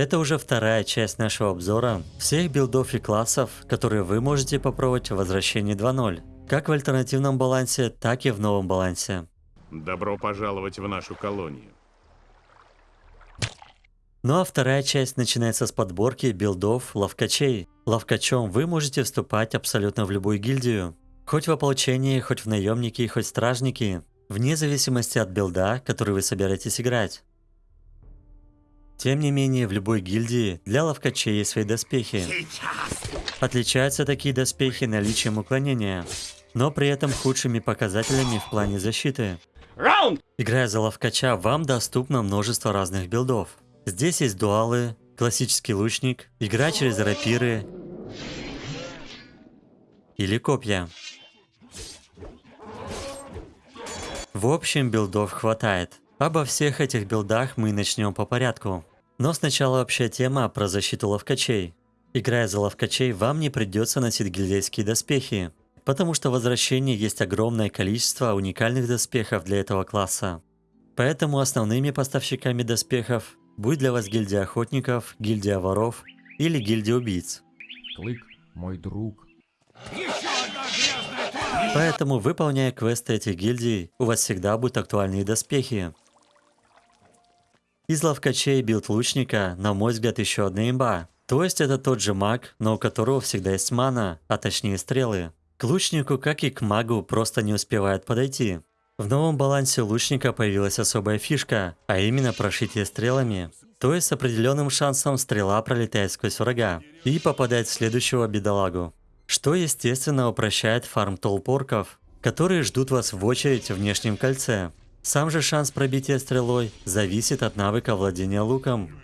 Это уже вторая часть нашего обзора всех билдов и классов, которые вы можете попробовать в возвращении 2.0, как в альтернативном балансе, так и в новом балансе. Добро пожаловать в нашу колонию. Ну а вторая часть начинается с подборки билдов ловкачей. Ловкачом вы можете вступать абсолютно в любую гильдию. Хоть в ополчении, хоть в наемники, хоть стражники. Вне зависимости от билда, который вы собираетесь играть. Тем не менее, в любой гильдии для ловкачей есть свои доспехи. Отличаются такие доспехи наличием уклонения, но при этом худшими показателями в плане защиты. Играя за ловкача, вам доступно множество разных билдов. Здесь есть дуалы, классический лучник, игра через рапиры или копья. В общем, билдов хватает. Обо всех этих билдах мы начнем по порядку. Но сначала общая тема про защиту ловкачей. Играя за ловкачей, вам не придется носить гильдейские доспехи, потому что в возвращении есть огромное количество уникальных доспехов для этого класса. Поэтому основными поставщиками доспехов будет для вас гильдия охотников, гильдия воров или гильдия убийц. Клык, мой друг. Поэтому, выполняя квесты этих гильдий, у вас всегда будут актуальные доспехи. Из ловкачей билд лучника, на мой взгляд, еще одна имба. То есть это тот же маг, но у которого всегда есть мана, а точнее стрелы. К лучнику, как и к магу, просто не успевает подойти. В новом балансе лучника появилась особая фишка, а именно прошитие стрелами. То есть с определенным шансом стрела пролетает сквозь врага и попадает в следующего бедолагу. Что естественно упрощает фарм толпорков, которые ждут вас в очередь в внешнем кольце. Сам же шанс пробития стрелой зависит от навыка владения луком.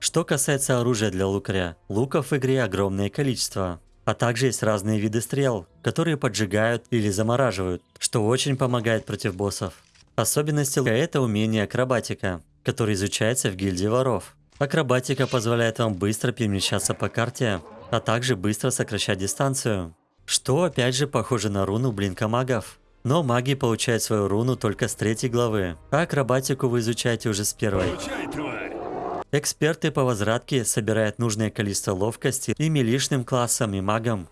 Что касается оружия для лукаря, луков в игре огромное количество. А также есть разные виды стрел, которые поджигают или замораживают, что очень помогает против боссов. Особенностью это умение акробатика, которое изучается в гильдии воров. Акробатика позволяет вам быстро перемещаться по карте, а также быстро сокращать дистанцию. Что опять же похоже на руну блинка магов. Но маги получают свою руну только с третьей главы, а акробатику вы изучаете уже с первой. Эксперты по возвратке собирают нужное количество ловкости и милишным классам и магам.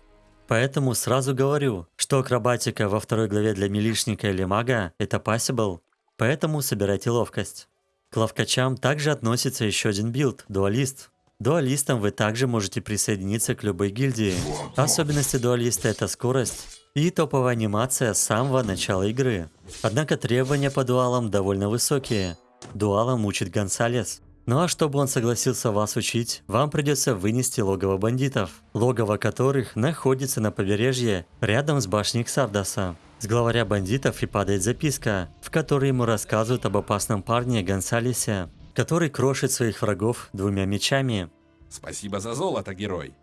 Поэтому сразу говорю, что акробатика во второй главе для милишника или мага – это possible, поэтому собирайте ловкость. К ловкачам также относится еще один билд – дуалист. Дуалистом вы также можете присоединиться к любой гильдии. Особенности дуалиста – это скорость и топовая анимация с самого начала игры. Однако требования по дуалам довольно высокие. Дуалом учит Гонсалес. Ну а чтобы он согласился вас учить, вам придется вынести логово бандитов, логово которых находится на побережье рядом с башней Ксардаса. С главаря бандитов и падает записка, в которой ему рассказывают об опасном парне Гонсалесе, который крошит своих врагов двумя мечами. Спасибо за золото, герой.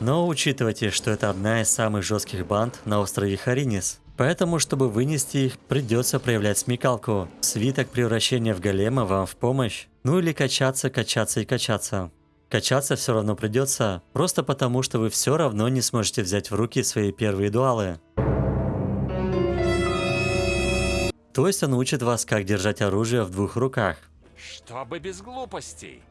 Но учитывайте, что это одна из самых жестких банд на острове Харинис. Поэтому, чтобы вынести их, придется проявлять смекалку. Свиток превращения в голема вам в помощь. Ну или качаться, качаться и качаться. Качаться все равно придется, просто потому что вы все равно не сможете взять в руки свои первые дуалы. То есть он учит вас, как держать оружие в двух руках. Чтобы без глупостей.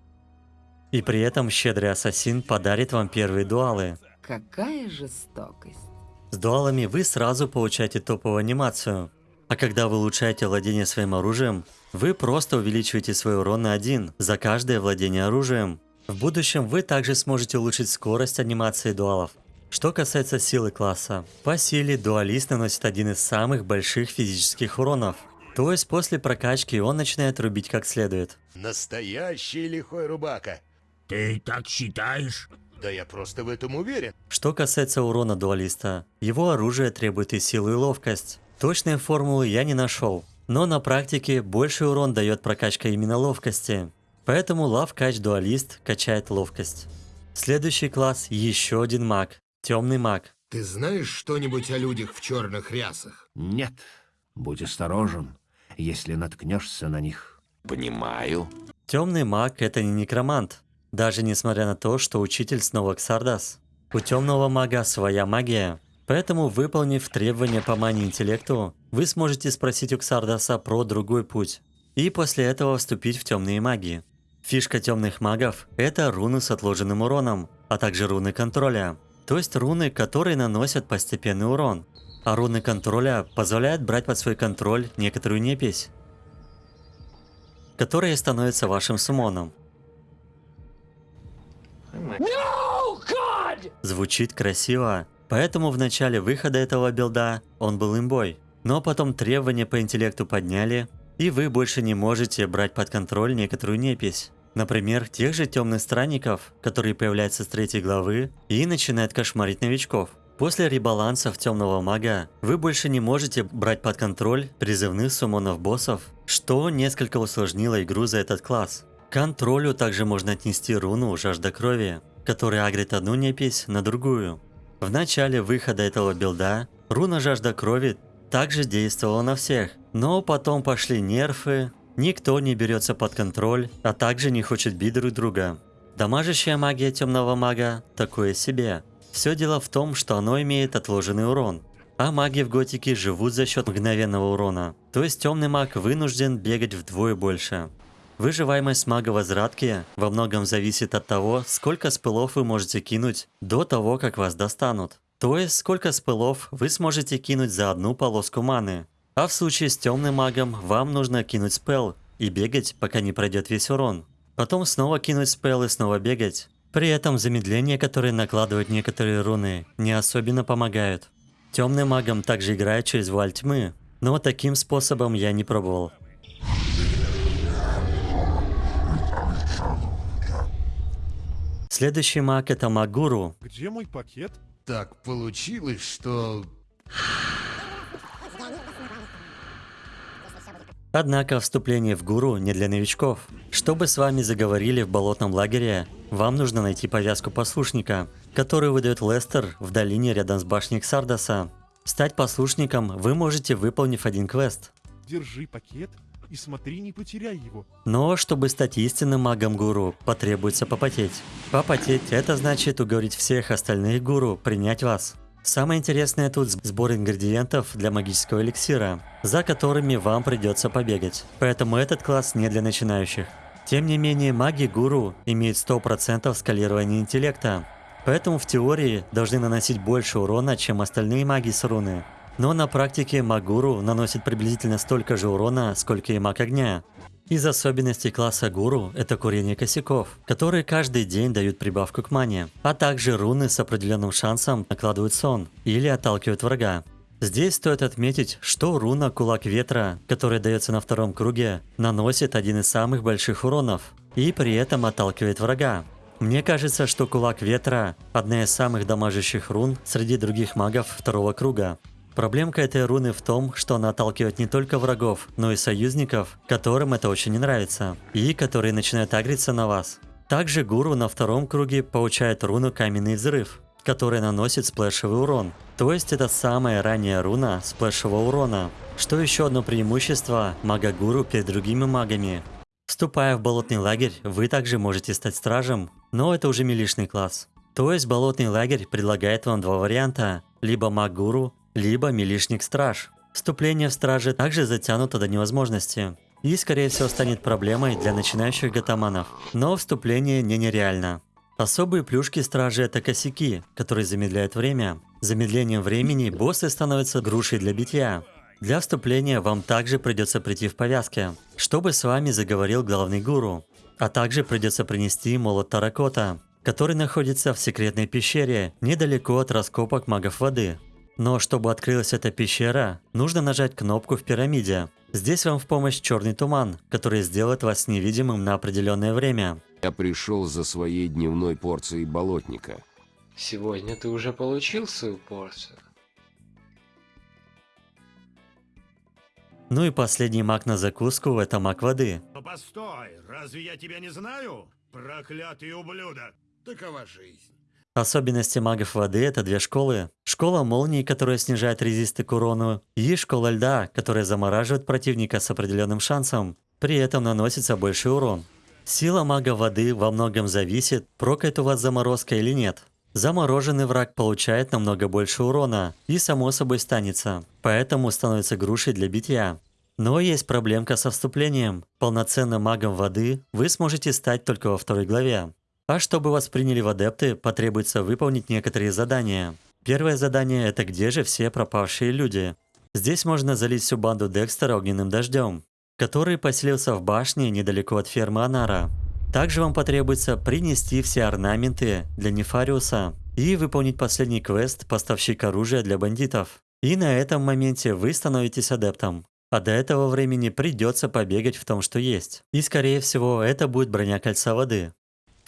И при этом щедрый ассасин подарит вам первые дуалы. Какая жестокость. С дуалами вы сразу получаете топовую анимацию. А когда вы улучшаете владение своим оружием, вы просто увеличиваете свой урон на 1 за каждое владение оружием. В будущем вы также сможете улучшить скорость анимации дуалов. Что касается силы класса, по силе дуалист наносит один из самых больших физических уронов. То есть после прокачки он начинает рубить как следует. Настоящий лихой рубака. Ты так считаешь? Да я просто в этом уверен. Что касается урона дуалиста, его оружие требует и силы, и ловкость. Точные формулы я не нашел, но на практике больший урон дает прокачка именно ловкости. Поэтому лавкач дуалист качает ловкость. Следующий класс еще один маг, темный маг. Ты знаешь что-нибудь о людях в черных рясах? Нет. Будь осторожен, если наткнешься на них. Понимаю. Темный маг это не некромант, даже несмотря на то, что учитель снова Ксардас. У темного мага своя магия, поэтому выполнив требования по мане интеллекту, вы сможете спросить у Ксардаса про другой путь, и после этого вступить в темные магии. Фишка темных магов – это руны с отложенным уроном, а также руны контроля. То есть руны, которые наносят постепенный урон. А руны контроля позволяют брать под свой контроль некоторую непись, которая становится вашим сумоном. Звучит красиво, поэтому в начале выхода этого билда он был имбой. Но потом требования по интеллекту подняли, и вы больше не можете брать под контроль некоторую непись. Например, тех же темных странников, которые появляются с третьей главы и начинают кошмарить новичков. После ребалансов темного мага вы больше не можете брать под контроль призывных суммонов боссов, что несколько усложнило игру за этот класс. К контролю также можно отнести руну Жажда Крови, которая агрит одну непись на другую. В начале выхода этого билда руна Жажда Крови также действовала на всех, но потом пошли нерфы, никто не берется под контроль, а также не хочет бить друг друга. Дамажащая магия темного мага такое себе. Все дело в том, что оно имеет отложенный урон. А маги в готике живут за счет мгновенного урона. То есть темный маг вынужден бегать вдвое больше. Выживаемость мага возвратки во многом зависит от того, сколько спылов вы можете кинуть до того, как вас достанут. То есть, сколько спылов вы сможете кинуть за одну полоску маны. А в случае с темным магом вам нужно кинуть спел и бегать, пока не пройдет весь урон. Потом снова кинуть спел и снова бегать. При этом замедления, которые накладывают некоторые руны, не особенно помогают. Темным магом также играют через вуаль тьмы, но таким способом я не пробовал. Следующий маг это Магуру. Где мой пакет? Так получилось, что... Однако вступление в гуру не для новичков. Чтобы с вами заговорили в болотном лагере, вам нужно найти повязку послушника, которую выдает Лестер в долине рядом с башней Ксардаса. Стать послушником вы можете, выполнив один квест. Держи пакет и смотри, не потеряй его. Но чтобы стать истинным магом-гуру, потребуется попотеть. Попотеть – это значит уговорить всех остальных гуру принять вас. Самое интересное тут сбор ингредиентов для магического эликсира, за которыми вам придется побегать. Поэтому этот класс не для начинающих. Тем не менее, маги-гуру имеют 100% скалирования интеллекта, поэтому в теории должны наносить больше урона, чем остальные маги с руны. Но на практике Магуру наносит приблизительно столько же урона, сколько и маг огня. Из особенностей класса гуру – это курение косяков, которые каждый день дают прибавку к мане, а также руны с определенным шансом накладывают сон или отталкивают врага. Здесь стоит отметить, что руна Кулак Ветра, которая дается на втором круге, наносит один из самых больших уронов и при этом отталкивает врага. Мне кажется, что Кулак Ветра – одна из самых дамажащих рун среди других магов второго круга. Проблемка этой руны в том, что она отталкивает не только врагов, но и союзников, которым это очень не нравится, и которые начинают агриться на вас. Также гуру на втором круге получает руну Каменный Взрыв, которая наносит сплэшевый урон. То есть это самая ранняя руна сплэшевого урона. Что еще одно преимущество мага-гуру перед другими магами. Вступая в болотный лагерь, вы также можете стать стражем, но это уже милишный класс. То есть болотный лагерь предлагает вам два варианта, либо маг-гуру, либо милишник-страж. Вступление в стражи также затянуто до невозможности и, скорее всего, станет проблемой для начинающих гатаманов. Но вступление не нереально. Особые плюшки стражи это косяки, которые замедляют время. Замедлением времени боссы становятся грушей для битья. Для вступления вам также придется прийти в повязке, чтобы с вами заговорил главный гуру. А также придется принести молот Таракота, который находится в секретной пещере, недалеко от раскопок магов воды. Но чтобы открылась эта пещера, нужно нажать кнопку в пирамиде. Здесь вам в помощь черный туман, который сделает вас невидимым на определенное время. Я пришел за своей дневной порцией болотника. Сегодня ты уже получил свою порцию. Ну и последний маг на закуску – это маг воды. Но постой, разве я тебя не знаю? Проклятый ублюдок. Такова жизнь. Особенности магов воды – это две школы. Школа молнии, которая снижает резисты к урону, и школа льда, которая замораживает противника с определенным шансом, при этом наносится больший урон. Сила мага воды во многом зависит, прокает у вас заморозка или нет. Замороженный враг получает намного больше урона и само собой станется, поэтому становится грушей для битья. Но есть проблемка со вступлением. Полноценным магом воды вы сможете стать только во второй главе. А чтобы вас приняли в адепты, потребуется выполнить некоторые задания. Первое задание – это где же все пропавшие люди. Здесь можно залить всю банду Декстера огненным дождем, который поселился в башне недалеко от фермы Анара. Также вам потребуется принести все орнаменты для Нефариуса и выполнить последний квест «Поставщик оружия для бандитов». И на этом моменте вы становитесь адептом. А до этого времени придется побегать в том, что есть. И скорее всего, это будет броня кольца воды.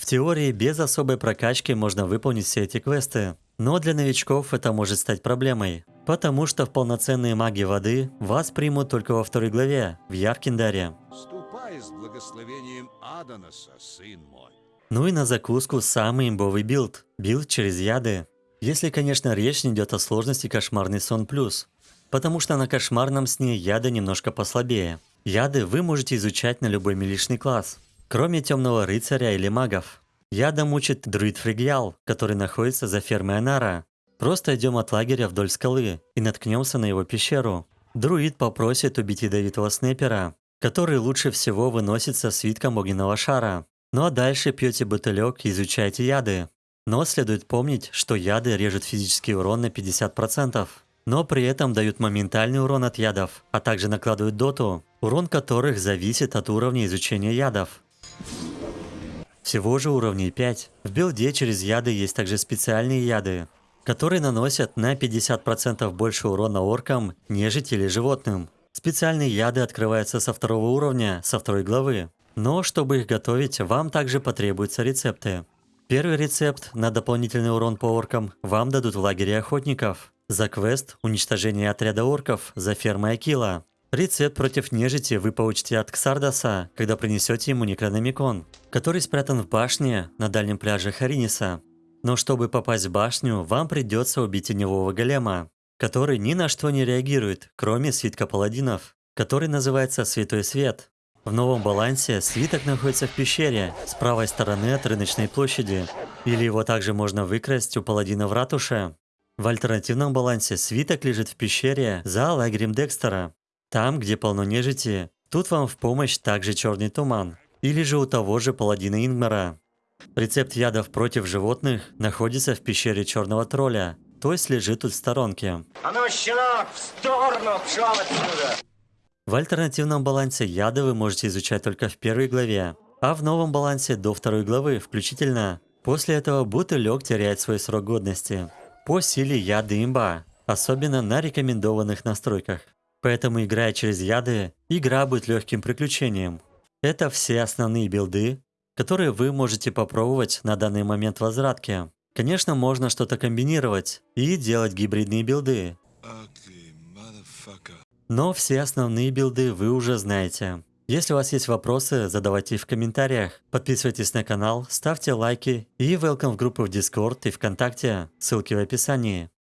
В теории без особой прокачки можно выполнить все эти квесты, но для новичков это может стать проблемой, потому что в полноценные маги воды вас примут только во второй главе, в Яркендаре. Ступай с благословением Аданоса, сын мой. Ну и на закуску самый имбовый билд. Билд через яды. Если, конечно, речь не идет о сложности кошмарный сон плюс. Потому что на кошмарном сне яды немножко послабее. Яды вы можете изучать на любой милишный класс. Кроме темного рыцаря или магов. Ядом учит друид Фригьял, который находится за фермой Анара. Просто идем от лагеря вдоль скалы и наткнемся на его пещеру. Друид попросит убить ядовитого снайпера, который лучше всего выносится свитком огненного шара. Ну а дальше пьете бутылек и изучаете яды. Но следует помнить, что яды режут физический урон на 50%, но при этом дают моментальный урон от ядов, а также накладывают доту, урон которых зависит от уровня изучения ядов. Всего же уровней 5. В билде через яды есть также специальные яды, которые наносят на 50% больше урона оркам, нежити или животным. Специальные яды открываются со второго уровня, со второй главы. Но чтобы их готовить, вам также потребуются рецепты. Первый рецепт на дополнительный урон по оркам вам дадут в лагере охотников. За квест «Уничтожение отряда орков» за фермой Акила. Рецепт против нежити вы получите от Ксардаса, когда принесете ему Некрономикон, который спрятан в башне на дальнем пляже Хариниса. Но чтобы попасть в башню, вам придется убить теневого голема, который ни на что не реагирует, кроме свитка паладинов, который называется «Святой Свет». В новом балансе свиток находится в пещере с правой стороны от рыночной площади, или его также можно выкрасть у паладина в ратуше. В альтернативном балансе свиток лежит в пещере за лагерем Декстера, там, где полно нежити. Тут вам в помощь также черный туман, или же у того же паладина Ингмара. Рецепт ядов против животных находится в пещере черного тролля, то есть лежит тут в сторонке. А ну, щенок, в сторону, пшел отсюда! В альтернативном балансе яды вы можете изучать только в первой главе, а в новом балансе до второй главы включительно. После этого бутылек теряет свой срок годности. По силе яды имба, особенно на рекомендованных настройках. Поэтому играя через яды, игра будет легким приключением. Это все основные билды, которые вы можете попробовать на данный момент возвратки. Конечно, можно что-то комбинировать и делать гибридные билды, но все основные билды вы уже знаете. Если у вас есть вопросы, задавайте их в комментариях. Подписывайтесь на канал, ставьте лайки и welcome в группы в Discord и ВКонтакте. Ссылки в описании.